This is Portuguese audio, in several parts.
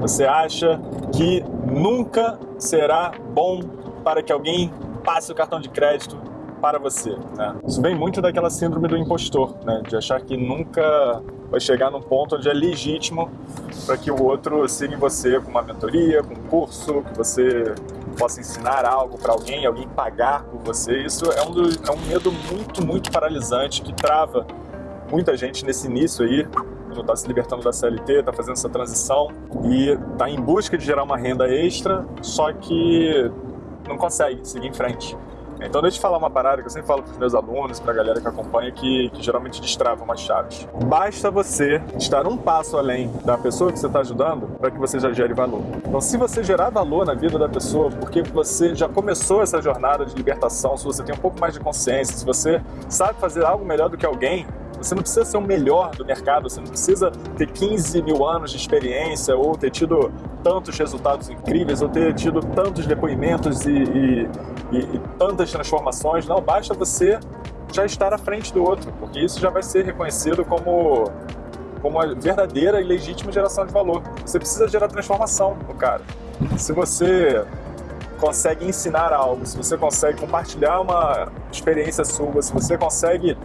Você acha que nunca será bom para que alguém passe o cartão de crédito para você. Né? Isso vem muito daquela síndrome do impostor, né? de achar que nunca vai chegar num ponto onde é legítimo para que o outro siga em você com uma mentoria, com um curso, que você possa ensinar algo para alguém, alguém pagar por você. Isso é um, do, é um medo muito, muito paralisante que trava muita gente nesse início aí, está se libertando da CLT, está fazendo essa transição e está em busca de gerar uma renda extra, só que não consegue seguir em frente. Então deixa eu falar uma parada que eu sempre falo para os meus alunos, para a galera que acompanha, que, que geralmente destrava umas chaves. Basta você estar um passo além da pessoa que você está ajudando para que você já gere valor. Então se você gerar valor na vida da pessoa, porque você já começou essa jornada de libertação, se você tem um pouco mais de consciência, se você sabe fazer algo melhor do que alguém, você não precisa ser o melhor do mercado, você não precisa ter 15 mil anos de experiência ou ter tido tantos resultados incríveis ou ter tido tantos depoimentos e, e, e, e tantas transformações. Não, basta você já estar à frente do outro, porque isso já vai ser reconhecido como, como uma verdadeira e legítima geração de valor. Você precisa gerar transformação no cara. Se você consegue ensinar algo, se você consegue compartilhar uma experiência sua, se você consegue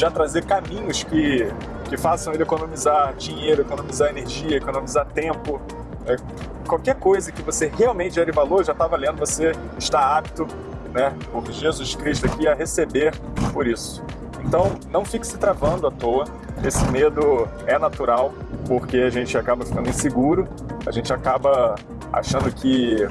já trazer caminhos que, que façam ele economizar dinheiro, economizar energia, economizar tempo. É, qualquer coisa que você realmente gere valor, já está valendo, você está apto, né, por Jesus Cristo aqui, a receber por isso. Então, não fique se travando à toa, esse medo é natural, porque a gente acaba ficando inseguro, a gente acaba achando que,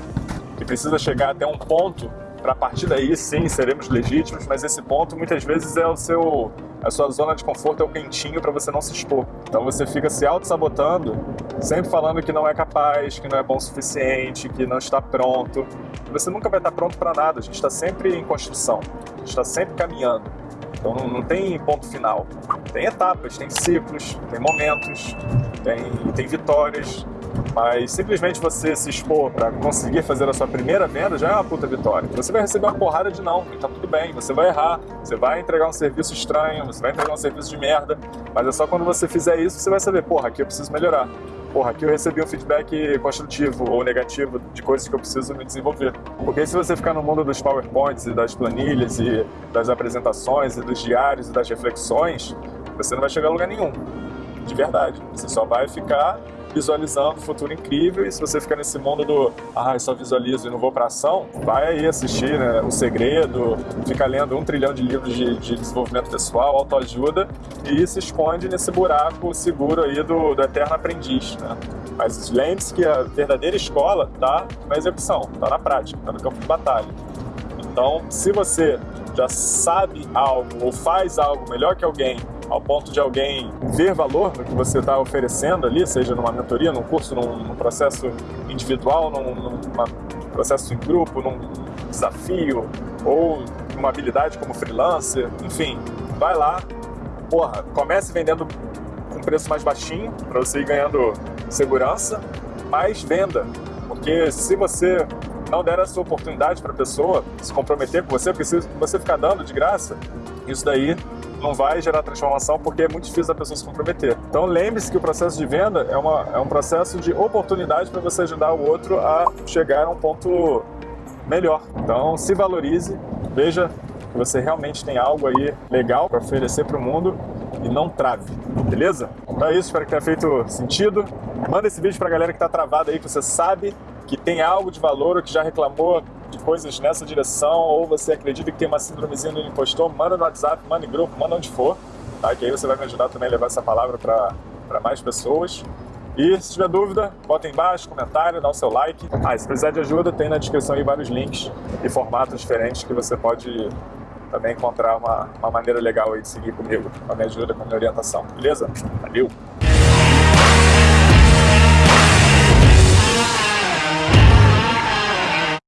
que precisa chegar até um ponto para partir daí sim seremos legítimos, mas esse ponto muitas vezes é o seu a sua zona de conforto é o quentinho para você não se expor. Então você fica se auto-sabotando, sempre falando que não é capaz, que não é bom o suficiente, que não está pronto. Você nunca vai estar pronto para nada, a gente está sempre em construção, a gente está sempre caminhando. Então não, tem ponto final. Tem etapas, tem ciclos, tem momentos, tem, tem vitórias, mas simplesmente você se expor para conseguir fazer a sua primeira venda já é uma puta vitória. Você vai receber uma porrada de não, tá tudo bem, você vai errar, você vai entregar um serviço estranho, você vai entregar um serviço de merda, mas é só quando você fizer isso que você vai saber, porra, aqui eu preciso melhorar. Porra, aqui eu recebi um feedback construtivo ou negativo de coisas que eu preciso me desenvolver. Porque se você ficar no mundo dos PowerPoints e das planilhas e das apresentações e dos diários e das reflexões, você não vai chegar a lugar nenhum. De verdade. Você só vai ficar visualizando o futuro incrível e se você ficar nesse mundo do ah, eu só visualizo e não vou para ação, vai aí assistir né, O Segredo, fica lendo um trilhão de livros de, de desenvolvimento pessoal, autoajuda e se esconde nesse buraco seguro aí do, do eterno aprendiz. Né? Mas lembre-se que a verdadeira escola está na execução, está na prática, está no campo de batalha. Então, se você já sabe algo ou faz algo melhor que alguém ao ponto de alguém ver valor no que você está oferecendo ali, seja numa mentoria, num curso, num, num processo individual, num, num processo em grupo, num desafio ou uma habilidade como freelancer, enfim, vai lá, porra, comece vendendo com preço mais baixinho para você ir ganhando segurança, mas venda, porque se você não der essa oportunidade para a pessoa se comprometer com você, porque se você ficar dando de graça, isso daí não vai gerar transformação porque é muito difícil da pessoa se comprometer. Então lembre-se que o processo de venda é, uma, é um processo de oportunidade para você ajudar o outro a chegar a um ponto melhor. Então se valorize, veja que você realmente tem algo aí legal para oferecer para o mundo e não trave, beleza? Então é isso, espero que tenha feito sentido. Manda esse vídeo para a galera que está travada aí, que você sabe que tem algo de valor ou que já reclamou de coisas nessa direção, ou você acredita que tem uma síndromezinha do impostor, manda no WhatsApp, manda em grupo, manda onde for, tá? que aí você vai me ajudar também a levar essa palavra para mais pessoas. E se tiver dúvida, bota aí embaixo, comentário, dá o seu like. Ah, se precisar de ajuda, tem na descrição aí vários links e formatos diferentes que você pode também encontrar uma, uma maneira legal aí de seguir comigo, com a minha ajuda, com a minha orientação, beleza? Valeu!